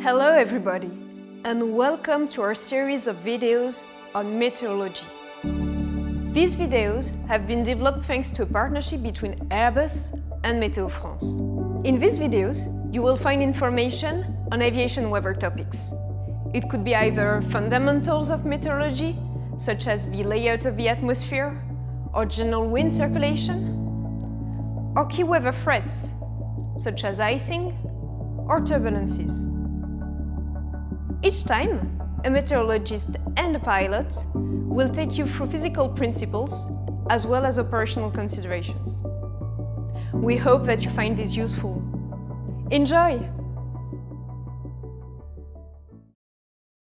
Hello everybody, and welcome to our series of videos on meteorology. These videos have been developed thanks to a partnership between Airbus and Météo France. In these videos, you will find information on aviation weather topics. It could be either fundamentals of meteorology, such as the layout of the atmosphere, or general wind circulation, or key weather threats, such as icing or turbulences. Each time, a meteorologist and a pilot will take you through physical principles as well as operational considerations. We hope that you find this useful. Enjoy!